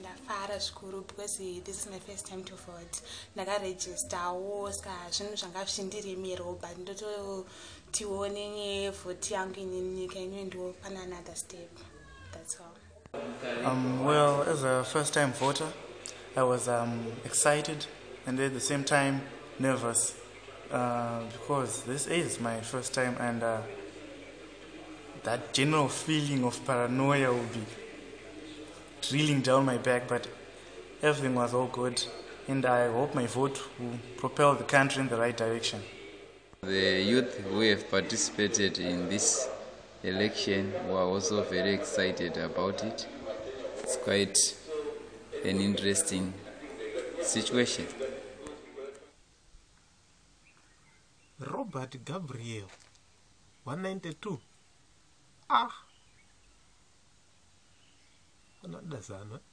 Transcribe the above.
ndafara zvikuru because this is my first time to zvinhu zvanga zvichindiremerawo but another step. That's all. Um, well, as a first time voter, I was um, excited and at the same time nervous uh, because this is my first time and uh, that general feeling of paranoia will be drilling down my back, but everything was all good and I hope my vote will propel the country in the right direction. The youth who have participated in this election were also very excited about it. It's quite an interesting situation. robert gabriel 192 ah That's that.